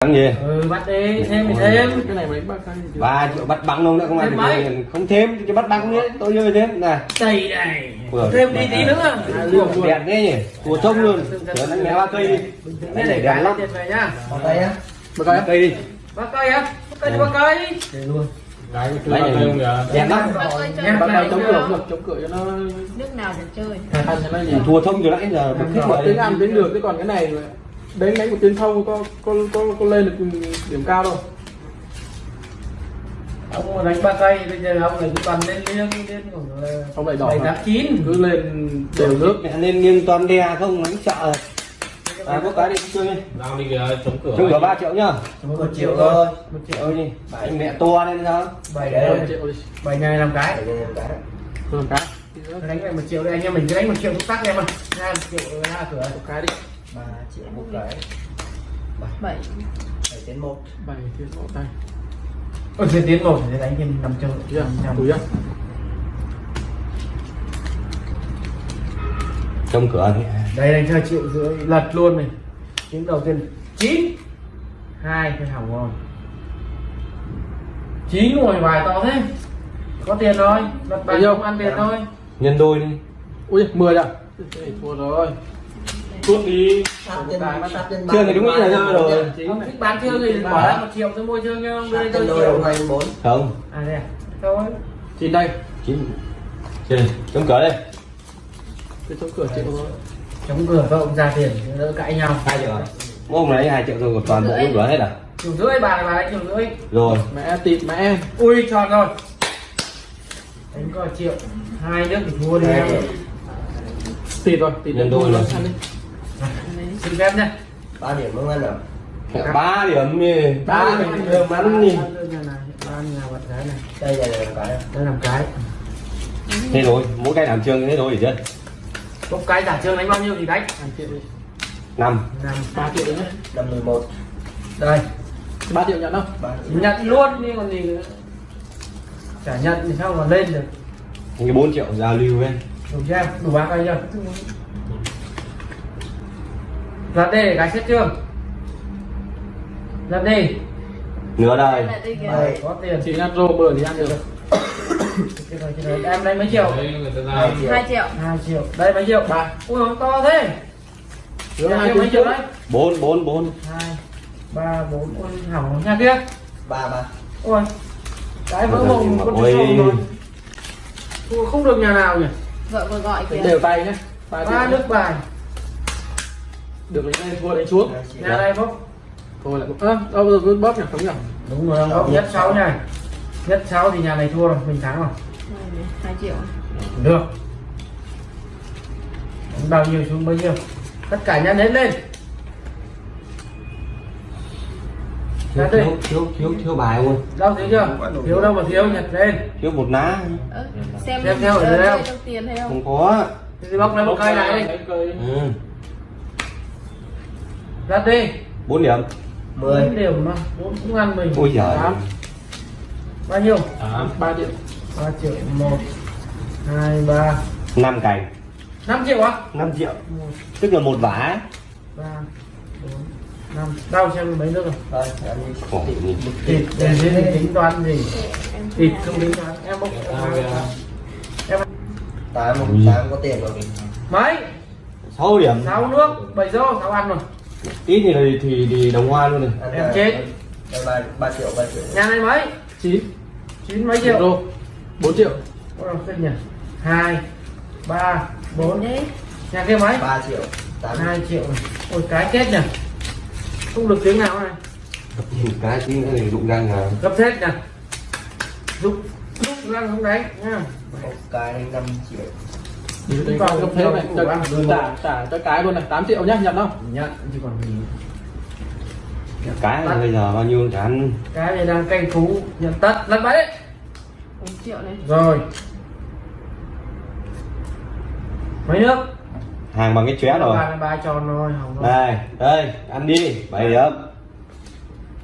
Thằng gì? ừ bắt đi thêm thì thêm. Cái này mấy bác cái ba triệu bắt bằng luôn nữa không Thêm ai được không thêm cho bắt bằng nữa tôi chơi thêm. Này đầy này. Vừa. thêm đi tí nữa. À, đẹp thế nhỉ? Tua trông luôn. Chở đánh mẹ ba cây đi. Thế cái đẹp lên lắm. tiền về nhá bác cái á? Ba cây đi. Ba cây á? Ba cây đi ba cây. Luôn. Đấy này đẹp lắm. Này cái chống cửa được chống cửa cho nó nước nào để chơi. Thua thông từ nãy giờ tiếng ăn tiếng được chứ còn cái này đánh đánh một tiếng không có có có có lên được điểm cao đâu. Ông mà đánh ba cây bây giờ ông này cứ toàn lên liêng lên khoảng là không lại đỏ bảy tám chín. Cứ lên đều nước. Mẹ nên nghiêng toàn đè không đánh sợ. À có cái đi chơi đi. Nào đi kìa, chống cửa. chung cả ba triệu nhá. Một triệu thôi. một triệu đi. Anh mẹ tua lên sao? Bảy đấy triệu đi. bảy ngày làm cái. Rồi cái. Đánh lại một triệu đây anh em mình cứ đánh một triệu tắc em ơi. Hai một triệu ra cửa. Một cái đi ba triệu một cái. bảy. Bảy đến một. Bảy thiên một tay. Ôi tiền tiến một để đánh thêm năm triệu chưa? Năm trăm túi á. Trong cửa thì đây đánh cho triệu rưỡi. Lật luôn này. Tiếng đầu tiên chín. Hai cái hỏng rồi. Chín ngồi bài to thế. Có tiền thôi. Lật bài Bao nhiêu? không ăn tiền thôi. Nhân đôi đi. Ui mười rồi Cái này thua rồi tuốt đi. Chưa thì đúng nghĩ là rơi rồi. Ông thích bán chưa thì bỏ ra một triệu tôi mua chưa nha ông đưa tôi triệu hai bốn. Không. À đây à. Thôi. Chín đây. Chín. Đi trong cửa đây cái chống cửa triệu thôi. Chống cửa vợ ông ra tiền đỡ cãi nhau. Hai triệu Mỗi hôm lấy hai triệu rồi toàn bộ lúc cửa hết à? Triệu rưỡi bà này bà đánh triệu rưỡi. Rồi. Mẹ tịt mẹ. Ui tròn rồi. Đánh coi triệu hai nước thì thua đi. Em tịt rồi tịt Nhân đôi rồi. Xin phép nhé. Ba điểm không ăn nào ba điểm đi. Ba điểm. bắn đi. Cái đây là làm cái. Đây làm cái. Thế rồi mỗi cái làm chương thế rồi chứ một cái giả trương đánh bao nhiêu thì đánh? Triệu năm. Năm. Ba triệu đấy năm mười một. Đây. Ba triệu nhận không ba nhận luôn đi còn gì nữa. Chả nhận thì sao mà lên được. Cái bốn triệu giao lưu ấy đủ chưa? Đủ ba cây chưa giật đi để cái xét chưa? Giật đi. Nửa đời. Đây bảy có tiền. Chỉ ăn rô bừa thì ăn được. Em lấy mấy triệu? Hai triệu. Hai triệu. Đây mấy triệu? Ba. Ui nó to thế. Hai mấy triệu đấy? bốn bốn bốn. Hai ba bốn. Ôi hỏng nhà kia. Ba ba. Ôi cái vỡ mộng con ôi. chó rồi. Ui, không được nhà nào nhỉ? Vợ vừa gọi kìa. đều tay nhé. Ba nước bài được đánh lên thua đánh xuống triệu nhà đây bốc thôi lại ơ đâu rồi cứ bóp nhỉ? Không nhỉ? Đúng rồi. Ông nhất sáu này nhất sáu thì nhà này thua rồi mình thắng rồi. Hai triệu. Được. Bao nhiêu xuống bấy nhiêu. Tất cả nhân hết lên. Thiếu thiếu thiếu thiếu, thiếu bài luôn. Đâu thiếu chưa? Thiếu đâu mà thiếu nhặt lên. Thiếu một ná Ơ, xem Xem theo ở đây? không? không? Không có. Thì bóc lấy một cây này ừ. Ra đi. Bốn điểm. Mười. Mười đều mà bốn cũng ăn mình. Ôi giời. Tám. bao nhiêu? Tám. ba triệu. Ba triệu. Một hai ba. Năm cành. Năm triệu á? Năm triệu. Một. Tức là một vả. Ba bốn năm. Đau xem mấy nước rồi. Thôi ăn đi. Khổ thịt để gì tính toán gì? Em thịt không tính toán. Em bốc tám. Ui. tám có tiền rồi. Mấy? Sáu điểm. Sáu nước bảy rô sáu ăn rồi ít thì thì thì, thì đồng hoa luôn này. Em là- chết. đây ba ba triệu ba triệu. Nhà này mấy? Chín. Chín mấy triệu? Triệu đô. Bốn triệu. Ôi, kinh nhỉ? Hai ba bốn. Đấy. Nhà kia mấy? Ba triệu. Tám. Hai triệu. Này ôi cái chết nhỉ? Không được tiếng nào này. Cái tí nữa thì rụng răng à gấp hết nè giúp giúp răng không đánh nha. Một cái năm triệu đi đánh vào cấp thế này trả trả trả cho cái luôn này 8 triệu nhá nhận không? Nhận chứ còn gì. Cái là bây giờ bao nhiêu chả ăn. Cái này đang canh phú nhận tất. Lật bẫy đấy. Triệu này. Rồi. Mấy nước? Hàng bằng cái chóe rồi. Ba tròn rồi. Đây đây ăn đi. Bảy điểm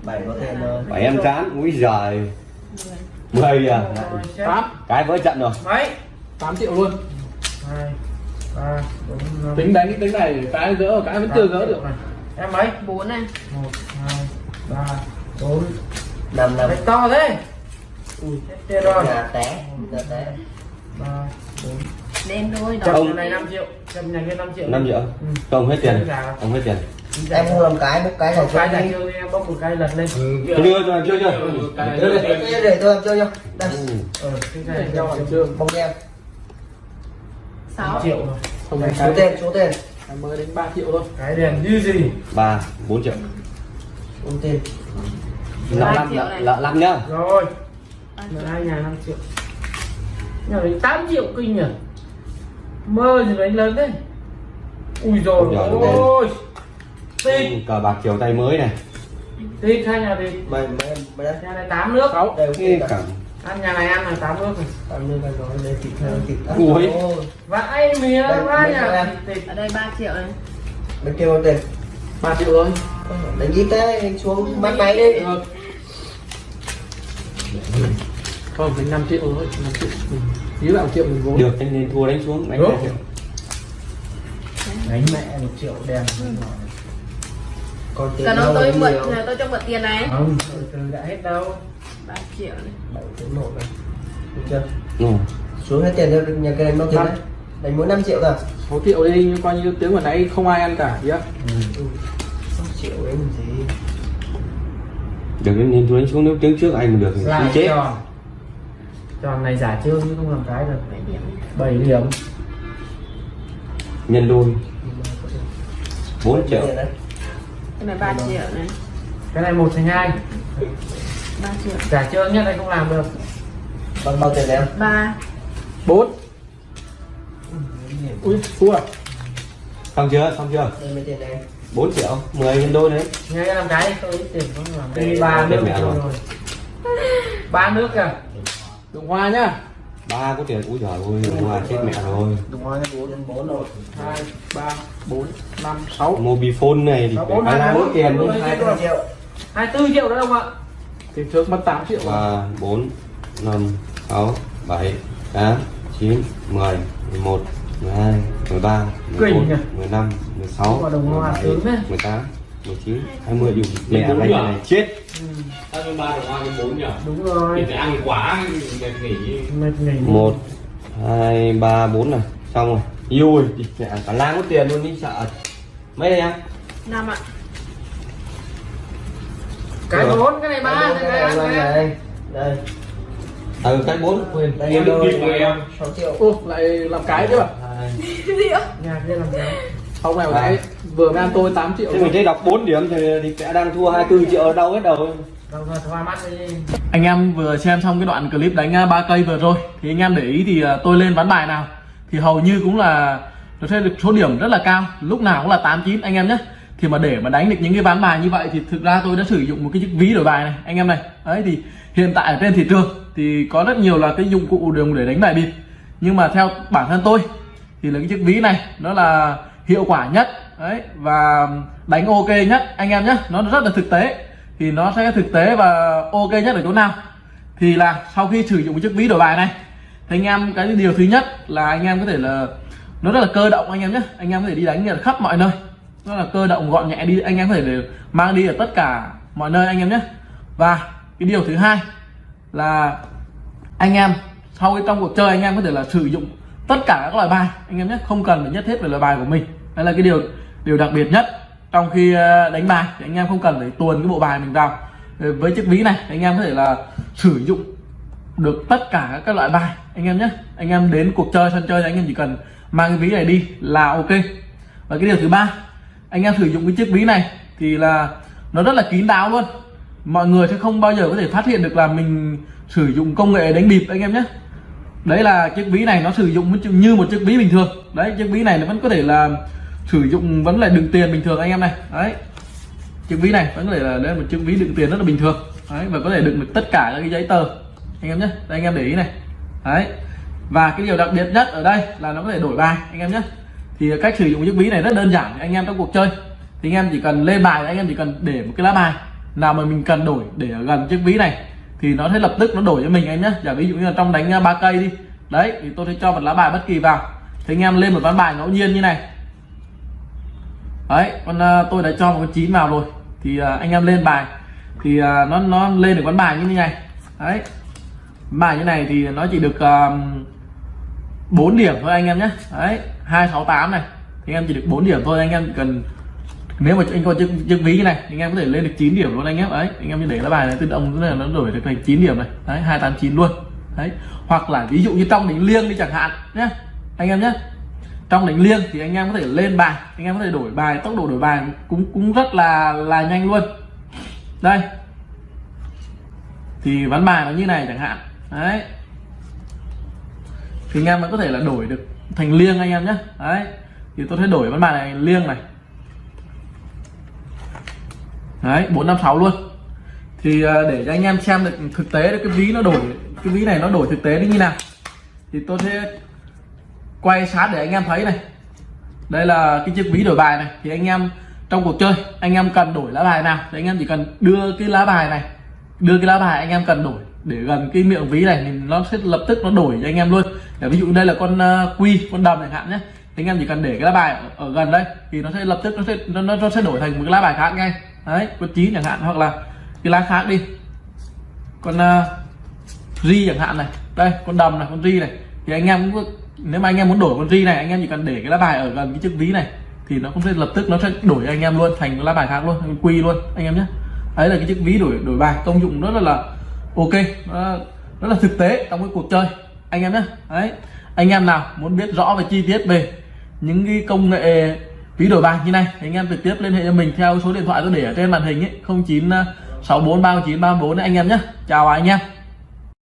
bảy có rồi bảy em chán úi giời. Mười. À? Tám. Cái vỡ trận rồi. Mấy? 8 triệu luôn hai ba bốn năm. Tính đánh tính này cái gỡ cái vẫn chưa gỡ được. Này em mấy? Bốn này. Một hai bốn. Năm năm. Đấy, to thế. Ui chết rồi. nhà té nhà té. Ba bốn. Đen đôi chậm đó Ông- này 5 triệu. Chậm nhà kia 5 triệu. 5 triệu? Ừ. không hết tiền. Không hết tiền. Em không làm cái một cái này cái chơi này chưa đi em bóc một cái lật lên. Chưa chưa chưa chưa. Đây. để tôi làm chơi cho đây. Ừ. ờ cái này cho chưa. bông em sáu triệu rồi không phải số tiền số tiền. Mới đến 3 triệu thôi. Cái đèn như gì? Ba bốn triệu. Số tiền. Lợ năm lợ lợ năm nhá. Rồi. Triệu. hai nhà 5 triệu. Nhà đến 8 triệu kinh nhỉ? Mơ gì đánh lớn thế? Ui rồi Ôi tít cờ bạc chiều tay mới này. Tít hai nhà mày mày mày đây. Nhà này 8 nước. Sáu. Đây cái ok cảm ăn nhà này ăn là 8 nước rồi tao như mày nói đây thịt theo thịt ăn. Ui. Vãi mía vãi nhà tít ở đây 3 triệu này bên kia bao tiền. 3 triệu thôi. Đánh ít thế anh xuống. Bắt máy đi. Được. không tính 5 triệu thôi 5 triệu. Ừ. Ý bạn triệu mình vốn. Được anh nên thua đánh xuống. Đánh hai triệu. Đánh mẹ một triệu đèn còn tiền cần đâu ông tôi mượn tôi cho mượn tiền này. Không từ từ đã hết đâu 3 triệu này bảy tiếng một này. Được chưa? Ừ. xuống hết tiền cho nhà cái đánh bao tiền đấy? Đánh mỗi 5 triệu rồi 6 triệu đi nhưng coi như tiếng vừa nãy không ai ăn cả nhá ừ. 6 triệu đấy mình gì? Được nên thua đánh xuống nếu tiếng trước anh được thì lại chết. tròn. Tròn này giả trương chứ không làm cái được. 7 điểm. Này. 7 điểm. Nhân đôi. 4 triệu. cái này 3 triệu này. Cái này một thành hai 3 triệu. Giả trương nhất anh không làm được. Bằng bao tiền em 3 4 ui thua. Xong chưa? Xong chưa? Đây mấy tiền này 4 triệu. 10 nhân đôi đấy. Nghe cái làm cái? Tôi ít tiền không làm Đây, đây ba đây nước mẹ rồi. ba nước kìa. Đồng hoa nhá. Ba có tiền. Úi giời ơi hòa chết mẹ rồi. Đúng rồi bốn nhân bốn rồi. 2 3 4 5 6 mobifone này thì Sáu, phải bốn, ba hai, bốn. tiền Bốn, luôn hai mươi triệu 24 triệu đó không ạ tiền trước mất 8 triệu ba bốn năm sáu bảy tám chín mười mười một mười hai mười ba mười Kinh bốn nhỉ? mười năm mười sáu Quả đồng hoa sướng đấy. mười tám mười chín hai mươi. Dùng mẹ đánh cái này chết. Sao bên ba được hoa bên bốn nhỉ? đúng rồi. Thì phải ăn quá mệt nghỉ. mệt nghỉ. Một hai ba bốn này. Xong rồi. Ui mẹ cả lang có tiền luôn đi sợ. Mấy đây em 5 ạ cái bốn cái này ba Đây, cái này đây, đây, ừ cái bốn. Quên đây Em được em. 6 triệu. Ô lại làm cái chứ à hai nhà kia làm cái. Ông này nãy vừa ăn tôi 8 triệu thế mình thấy đọc 4 điểm thì, thì sẽ đang thua 24 triệu ở đâu hết đầu đâu ra thoa mắt đi. Anh em vừa xem xong cái đoạn clip đánh à, ba cây vừa rồi. Thì anh em để ý thì à, tôi lên ván bài nào. Thì hầu như cũng là nó sẽ được số điểm rất là cao. Lúc nào cũng là 8 9 anh em nhé thì mà để mà đánh được những cái ván bài như vậy thì thực ra tôi đã sử dụng một cái chiếc ví đổi bài này, anh em này. Đấy, thì hiện tại ở trên thị trường thì có rất nhiều là cái dụng cụ dùng để đánh bài bịp. Nhưng mà theo bản thân tôi thì là cái chiếc ví này nó là hiệu quả nhất, đấy, và đánh ok nhất, anh em nhé nó rất là thực tế. Thì nó sẽ thực tế và ok nhất ở chỗ nào? Thì là sau khi sử dụng chiếc ví đổi bài này, thì anh em, cái điều thứ nhất là anh em có thể là, nó rất là cơ động anh em nhé anh em có thể đi đánh ở khắp mọi nơi nó là cơ động gọn nhẹ đi, anh em có thể để mang đi ở tất cả mọi nơi anh em nhé. Và cái điều thứ hai là anh em, sau cái trong cuộc chơi anh em có thể là sử dụng tất cả các loại bài anh em nhé. Không cần phải nhất thiết về loại bài của mình. Đây là cái điều điều đặc biệt nhất. Trong khi ờ, đánh bài thì anh em không cần phải tuồn cái bộ bài mình vào. Ờ, với chiếc ví này, anh em có thể là sử dụng được tất cả các loại bài anh em nhé. Anh em đến cuộc chơi sân chơi thì anh em chỉ cần mang cái ví này đi là ok. Và cái điều thứ ba anh em sử dụng cái chiếc ví này thì là nó rất là kín đáo luôn. Mọi người sẽ không bao giờ có thể phát hiện được là mình sử dụng công nghệ đánh bịp anh em nhé. Đấy là chiếc ví này nó sử dụng như một chiếc ví bình thường. Đấy, chiếc ví này nó vẫn có thể là sử dụng vẫn là đựng tiền bình thường anh em này. Đấy, chiếc ví này vẫn có thể là đây là một chiếc ví đựng tiền rất là bình thường. Đấy, và có thể đựng được tất cả các cái giấy tờ. Anh em nhé, đây anh em để ý này. Đấy, và cái điều đặc biệt nhất ở đây là nó có thể đổi bài, anh em nhé thì cách sử dụng chiếc ví này rất đơn giản anh em trong cuộc chơi. Thì anh em chỉ cần lên bài anh em chỉ cần để một cái lá bài nào mà mình cần đổi để ở gần chiếc ví này thì nó sẽ lập tức nó đổi cho mình anh nhé giả ví dụ như là trong đánh à, ba cây đi. Đấy thì tôi sẽ cho một lá bài bất kỳ vào. Thì anh em lên một ván bài ngẫu nhiên như này. Đấy con uh, tôi đã cho một con chín vào rồi. Thì uh, anh em lên bài. Thì nó nó lên được ván bài như thế này. Đấy. Bài như này thì nó chỉ được uh, 4 điểm thôi anh em nhé. Đấy 268 này. Thì anh em chỉ được 4 điểm thôi, anh em cần, nếu mà anh có chiếc chiếc ví như này thì anh em có thể lên được 9 điểm luôn anh em đấy, anh em như để lá bài này tự động nó nó đổi được thành 9 điểm này. Đấy 289 luôn. Đấy, hoặc là ví dụ như trong đánh liêng đi chẳng hạn nhé, anh em nhé. Trong đánh liêng thì anh em có thể lên bài, anh em có thể đổi bài, tốc độ đổi bài cũng cũng rất là là nhanh luôn. Đây. Thì ván bài nó như này chẳng hạn. Đấy thì anh em vẫn có thể là đổi được thành liêng anh em nhé. Đấy, thì tôi sẽ đổi ván bài này liêng này. Đấy 456 luôn. Thì à, để cho anh em xem được thực tế được cái ví nó đổi, cái ví này nó đổi thực tế nó như nào. Thì tôi sẽ quay sát để anh em thấy này. Đây là cái chiếc ví đổi bài này. Thì anh em trong cuộc chơi, anh em cần đổi lá bài nào? Thì anh em chỉ cần đưa cái lá bài này, đưa cái lá bài anh em cần đổi để gần cái miệng ví này thì nó sẽ lập tức nó đổi cho anh em luôn. Để ví dụ đây là con à, quy con đầm chẳng hạn nhé. Thì anh em chỉ cần để cái lá bài ở, ở gần đây thì nó sẽ lập tức nó sẽ nó, nó sẽ đổi thành một cái lá bài khác ngay. Đấy con chín chẳng hạn hoặc là cái lá khác đi. Con uh, ri chẳng hạn này. Đây con đầm này con ri này. Thì anh em cũng nếu mà anh em muốn đổi con ri này anh em chỉ cần để cái lá bài ở gần cái chiếc ví này thì nó cũng sẽ lập tức nó sẽ đổi anh em luôn thành cái lá bài khác luôn quy luôn anh em nhé. Đấy là cái chiếc ví đổi đổi bài công dụng rất là, là ok, đó, rất là thực tế trong cái cuộc chơi. Anh em nhé đấy. Anh em nào muốn biết rõ về chi tiết về những cái công nghệ ví đổi bạc như này, thì anh em trực tiếp liên hệ cho mình theo số điện thoại tôi để ở trên màn hình ấy, 09 64 39 34 đấy, anh em nhé chào anh em.